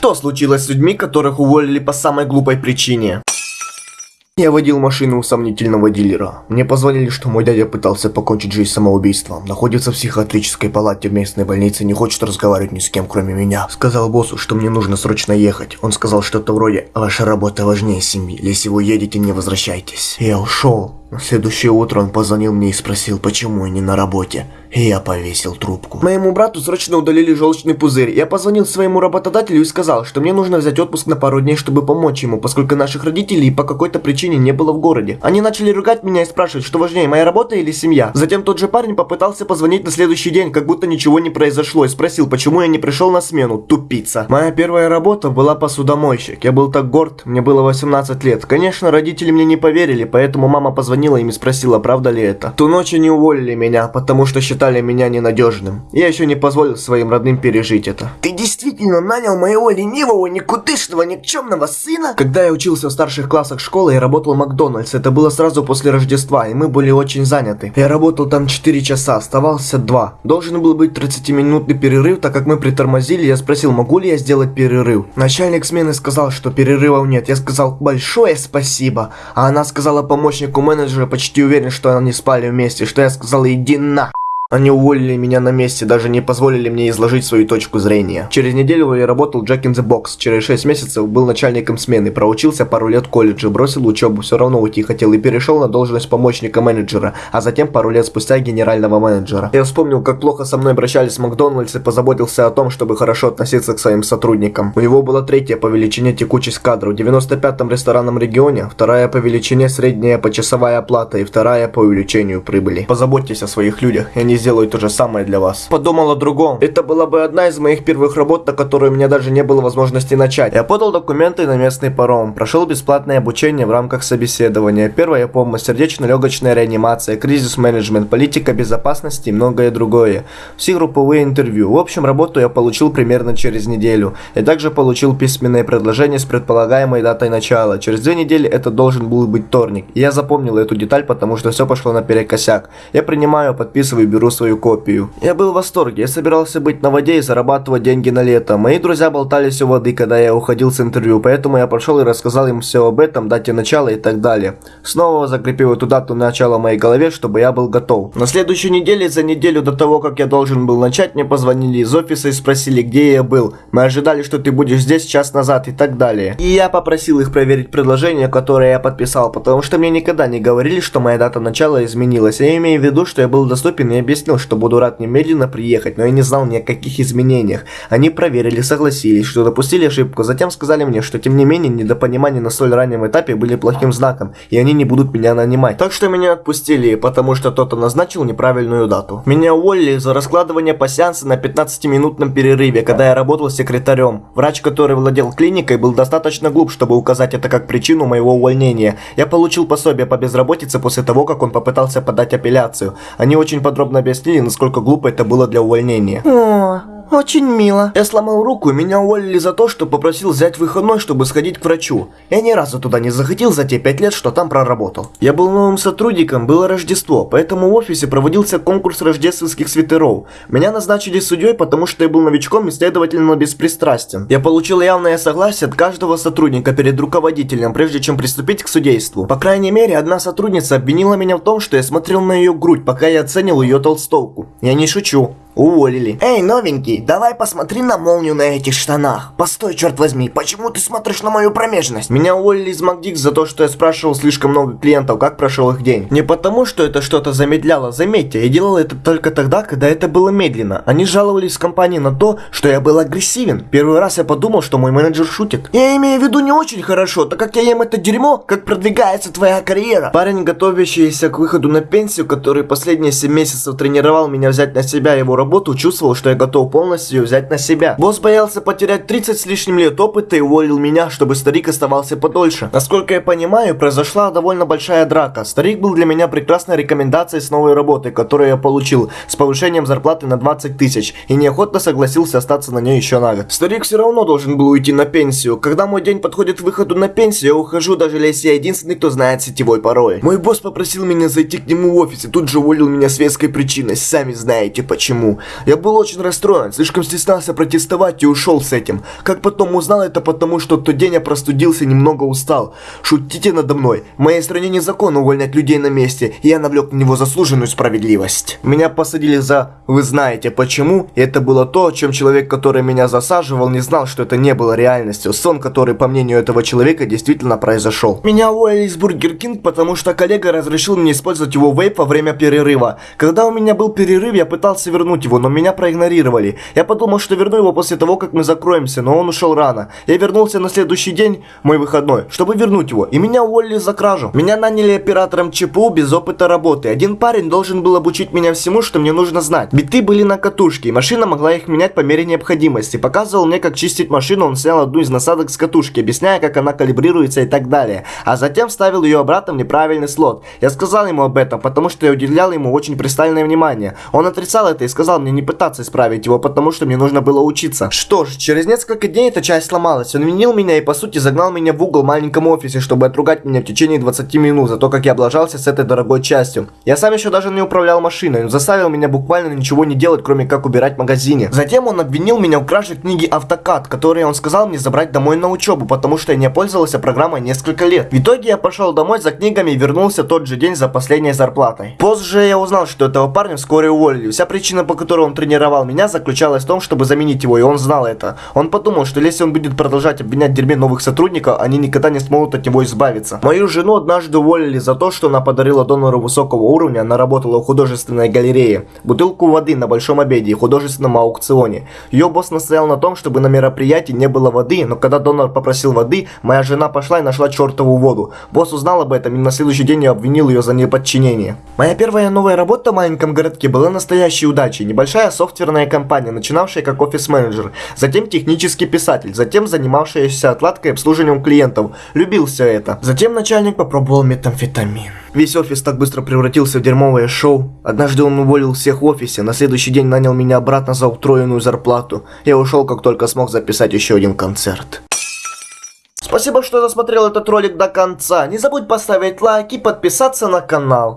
Что случилось с людьми, которых уволили по самой глупой причине? Я водил машину у сомнительного дилера. Мне позвонили, что мой дядя пытался покончить жизнь самоубийством. Находится в психиатрической палате в местной больнице, не хочет разговаривать ни с кем, кроме меня. Сказал боссу, что мне нужно срочно ехать. Он сказал что-то вроде «Ваша работа важнее семьи. Если вы едете, не возвращайтесь». Я ушел. На следующее утро он позвонил мне и спросил, почему я не на работе. И я повесил трубку. Моему брату срочно удалили желчный пузырь. Я позвонил своему работодателю и сказал, что мне нужно взять отпуск на пару дней, чтобы помочь ему, поскольку наших родителей по какой-то причине не было в городе. Они начали ругать меня и спрашивать, что важнее, моя работа или семья. Затем тот же парень попытался позвонить на следующий день, как будто ничего не произошло, и спросил, почему я не пришел на смену, тупица. Моя первая работа была посудомойщик. Я был так горд, мне было 18 лет. Конечно, родители мне не поверили, поэтому мама позвонила им и спросила, правда ли это. Ту ночь они уволили меня, потому что считали меня ненадежным. Я еще не позволил своим родным пережить это. Ты действительно нанял моего ленивого, никудышного, никчемного сына? Когда я учился в старших классах школы, я работал в Макдональдс. Это было сразу после Рождества, и мы были очень заняты. Я работал там 4 часа, оставался 2. Должен был быть 30-минутный перерыв, так как мы притормозили, я спросил, могу ли я сделать перерыв. Начальник смены сказал, что перерывов нет. Я сказал, большое спасибо. А она сказала помощнику менеджера, почти уверен, что они спали вместе, что я сказал, иди на. Они уволили меня на месте, даже не позволили мне изложить свою точку зрения. Через неделю я работал Jack in the Box. Через 6 месяцев был начальником смены, проучился пару лет в колледже, бросил учебу, все равно уйти хотел и перешел на должность помощника менеджера, а затем пару лет спустя генерального менеджера. Я вспомнил, как плохо со мной обращались Макдональдс и позаботился о том, чтобы хорошо относиться к своим сотрудникам. У него была третья по величине текучесть кадров, в 95-м ресторанном регионе, вторая по величине средняя почасовая оплата и вторая по увеличению прибыли. Позаботьтесь о своих людях, и они сделаю то же самое для вас. Подумал о другом. Это была бы одна из моих первых работ, на которую у меня даже не было возможности начать. Я подал документы на местный паром, прошел бесплатное обучение в рамках собеседования. Первая помощь, сердечно-легочная реанимация, кризис-менеджмент, политика безопасности и многое другое. Все групповые интервью. В общем, работу я получил примерно через неделю. Я также получил письменное предложение с предполагаемой датой начала. Через две недели это должен был быть вторник. И я запомнил эту деталь, потому что все пошло наперекосяк. Я принимаю, подписываю, беру свою копию. Я был в восторге, я собирался быть на воде и зарабатывать деньги на лето. Мои друзья болтались у воды, когда я уходил с интервью, поэтому я пошел и рассказал им все об этом, дате начала и так далее. Снова закрепил эту дату начала в моей голове, чтобы я был готов. На следующей неделе, за неделю до того, как я должен был начать, мне позвонили из офиса и спросили, где я был. Мы ожидали, что ты будешь здесь час назад и так далее. И я попросил их проверить предложение, которое я подписал, потому что мне никогда не говорили, что моя дата начала изменилась. Я имею в виду, что я был доступен и объяснил объяснил, что буду рад немедленно приехать, но я не знал ни о каких изменениях. Они проверили, согласились, что допустили ошибку, затем сказали мне, что тем не менее недопонимания на столь раннем этапе были плохим знаком, и они не будут меня нанимать. Так что меня отпустили, потому что кто-то назначил неправильную дату. Меня уволили за раскладывание пассианса на 15-минутном перерыве, когда я работал секретарем. Врач, который владел клиникой, был достаточно глуп, чтобы указать это как причину моего увольнения. Я получил пособие по безработице после того, как он попытался подать апелляцию. Они очень подробно насколько глупо это было для увольнения. О, очень мило. Я сломал руку, меня уволили за то, что попросил взять выходной, чтобы сходить к врачу. Я ни разу туда не захотел за те пять лет, что там проработал. Я был новым сотрудником, было Рождество, поэтому в офисе проводился конкурс рождественских свитеров. Меня назначили судьей, потому что я был новичком и, следовательно, беспристрастен. Я получил явное согласие от каждого сотрудника перед руководителем, прежде чем приступить к судейству. По крайней мере, одна сотрудница обвинила меня в том, что я смотрел на ее грудь, пока я оценил ее толстовку. Я не шучу. Уволили. Эй, новенький, давай посмотри на молнию на этих штанах. Постой, черт возьми, почему ты смотришь на мою промежность? Меня уволили из Макдикс за то, что я спрашивал слишком много клиентов, как прошел их день. Не потому, что это что-то замедляло, заметьте, я делал это только тогда, когда это было медленно. Они жаловались компании на то, что я был агрессивен. Первый раз я подумал, что мой менеджер шутит. Я имею в виду не очень хорошо, так как я ем это дерьмо, как продвигается твоя карьера. Парень, готовящийся к выходу на пенсию, который последние 7 месяцев тренировал меня взять на себя его работу, чувствовал, что я готов полностью взять на себя. Босс боялся потерять 30 с лишним лет опыта и уволил меня, чтобы старик оставался подольше. Насколько я понимаю, произошла довольно большая драка. Старик был для меня прекрасной рекомендацией с новой работы, которую я получил, с повышением зарплаты на 20 тысяч, и неохотно согласился остаться на ней еще на год. Старик все равно должен был уйти на пенсию. Когда мой день подходит к выходу на пенсию, я ухожу, даже если я единственный, кто знает сетевой пароль. Мой босс попросил меня зайти к нему в офис и тут же уволил меня с веской причиной, сами знаете почему. Я был очень расстроен, слишком стеснялся протестовать и ушел с этим. Как потом узнал это потому, что тот день я простудился немного устал. Шутите надо мной. В моей стране незаконно увольнять людей на месте, и я навлек на него заслуженную справедливость. Меня посадили за «Вы знаете почему?» И это было то, чем человек, который меня засаживал, не знал, что это не было реальностью. Сон, который, по мнению этого человека, действительно произошел. Меня уволили из Burger King, потому что коллега разрешил мне использовать его вейп во время перерыва. Когда у меня был перерыв, я пытался вернуть его, но меня проигнорировали. Я подумал, что верну его после того, как мы закроемся, но он ушел рано. Я вернулся на следующий день, мой выходной, чтобы вернуть его, и меня уволили за кражу. Меня наняли оператором ЧПУ без опыта работы. Один парень должен был обучить меня всему, что мне нужно знать. Биты были на катушке, и машина могла их менять по мере необходимости. Показывал мне, как чистить машину, он снял одну из насадок с катушки, объясняя, как она калибрируется и так далее. А затем вставил ее обратно в неправильный слот. Я сказал ему об этом, потому что я уделял ему очень пристальное внимание. Он отрицал это и сказал мне не пытаться исправить его, потому что мне нужно было учиться. Что ж, через несколько дней эта часть сломалась. Он винил меня и по сути загнал меня в угол в маленьком офисе, чтобы отругать меня в течение 20 минут за то, как я облажался с этой дорогой частью. Я сам еще даже не управлял машиной, он заставил меня буквально ничего не делать, кроме как убирать в магазине. Затем он обвинил меня в краже книги Автокад, которые он сказал мне забрать домой на учебу, потому что я не пользовался программой несколько лет. В итоге я пошел домой за книгами и вернулся тот же день за последней зарплатой. Позже я узнал, что этого парня вскоре уволили. Вся причина, по которой он тренировал меня, заключалась в том, чтобы заменить его, и он знал это. Он подумал, что если он будет продолжать обвинять дерьме новых сотрудников, они никогда не смогут от него избавиться. Мою жену однажды уволили за то, что она подарила донору высокого уровня, она работала в художественной галерее, бутылку воды на большом обеде и художественном аукционе. Ее босс настоял на том, чтобы на мероприятии не было воды, но когда донор попросил воды, моя жена пошла и нашла чертову воду. Босс узнал об этом и на следующий день я обвинил ее за неподчинение. Моя первая новая работа в маленьком городке была настоящей удачей. Небольшая софтверная компания, начинавшая как офис-менеджер, затем технический писатель, затем занимавшаяся отладкой и обслуживанием клиентов. Любил все это. Затем начальник попробовал метамфетамин. Весь офис так быстро превратился в дерьмовое шоу. Однажды он уволил всех в офисе, на следующий день нанял меня обратно за утроенную зарплату. Я ушел, как только смог записать еще один концерт. Спасибо, что досмотрел этот ролик до конца. Не забудь поставить лайк и подписаться на канал.